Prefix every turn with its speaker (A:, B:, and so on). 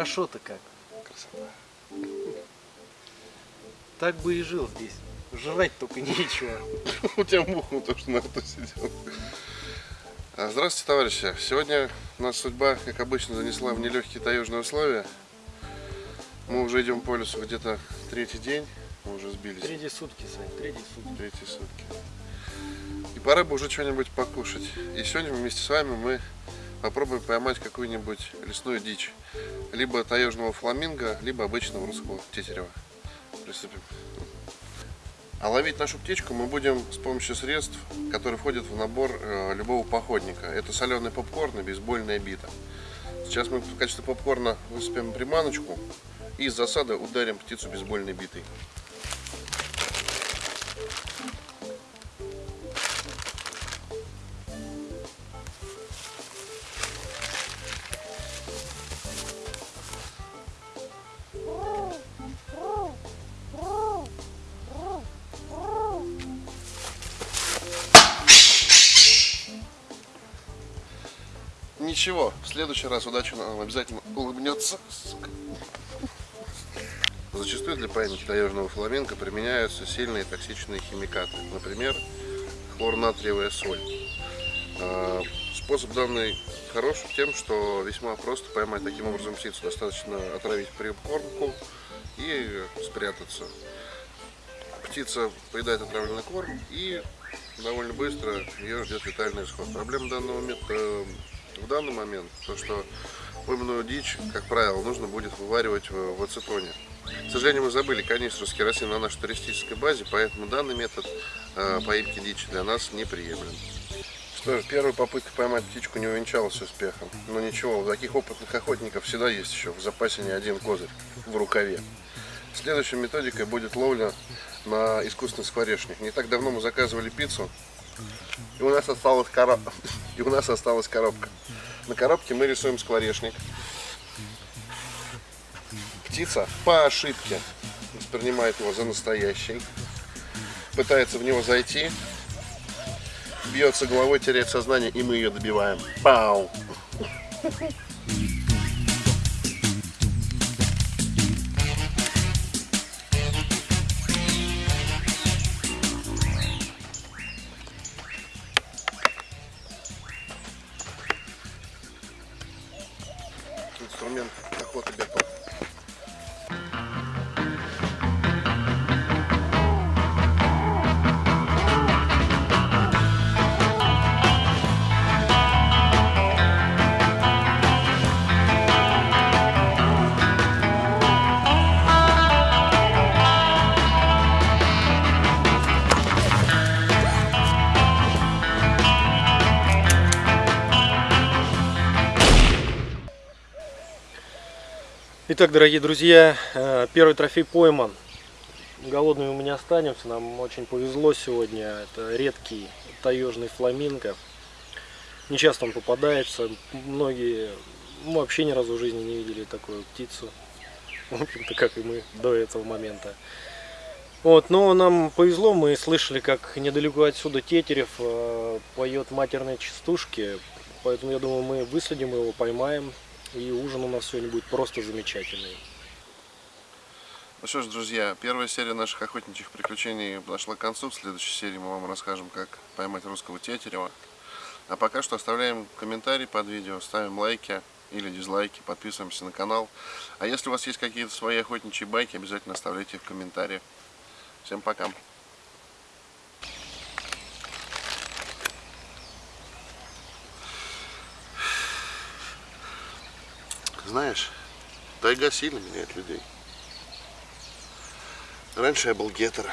A: Хорошо-то как.
B: Красота.
A: Так бы и жил здесь. Жрать только нечего.
B: У тебя муха то, что на рту сидел. А, Здравствуйте, товарищи. Сегодня нас судьба, как обычно, занесла в нелегкие таежные условия. Мы уже идем по лесу где-то третий день. Мы уже сбились.
A: Третьи сутки, Сань, третьи сутки.
B: Третьи сутки. И пора бы уже что-нибудь покушать. И сегодня вместе с вами мы попробуем поймать какую-нибудь лесную дичь. Либо таежного фламинго, либо обычного русского тетерева. Приступим. А ловить нашу птичку мы будем с помощью средств, которые входят в набор э, любого походника. Это соленый попкорн и бейсбольная бита. Сейчас мы в качестве попкорна высыпем приманочку и из засады ударим птицу бейсбольной битой. Ничего, в следующий раз удача нам обязательно улыбнется. сука. Зачастую для паянки таежного фламенко применяются сильные токсичные химикаты, например, хлорнатриевая соль. А, Способ данный хорош тем, что весьма просто поймать таким образом птицу. Достаточно отравить прикормку и спрятаться. Птица поедает отравленный корм и довольно быстро ее ждет летальный исход. Проблема данного метода в данный момент, то что пойманную дичь, как правило, нужно будет вываривать в, в ацетоне. К сожалению, мы забыли канистру с керосином на нашей туристической базе, поэтому данный метод э, поимки дичи для нас неприемлем. Что ж, первая попытка поймать птичку не увенчалась успехом. Но ничего, у таких опытных охотников всегда есть еще в запасе не один козырь в рукаве. Следующей методикой будет ловля на искусственный скворечник. Не так давно мы заказывали пиццу, и у нас осталась, короб... и у нас осталась коробка. На коробке мы рисуем скворечник. Птица по ошибке воспринимает его за настоящий, пытается в него зайти, бьется головой, теряет сознание, и мы ее добиваем. Пау! Инструмент охоты готов.
A: Итак, дорогие друзья, э, первый трофей пойман. Голодными мы не останемся, нам очень повезло сегодня. Это редкий таежный фламинго. Не часто он попадается. Многие ну, вообще ни разу в жизни не видели такую птицу. В общем-то, как и мы до этого момента. Вот, но нам повезло, мы слышали, как недалеко отсюда Тетерев э, поет матерные частушки. Поэтому я думаю, мы выследим его, поймаем. И ужин у нас сегодня будет просто замечательный.
B: Ну что ж, друзья, первая серия наших охотничьих приключений подошла к концу. В следующей серии мы вам расскажем, как поймать русского тетерева. А пока что оставляем комментарий под видео, ставим лайки или дизлайки, подписываемся на канал. А если у вас есть какие-то свои охотничьи байки, обязательно оставляйте их в комментариях. Всем пока! Знаешь, тайга сильно меняет людей. Раньше я был гетеро,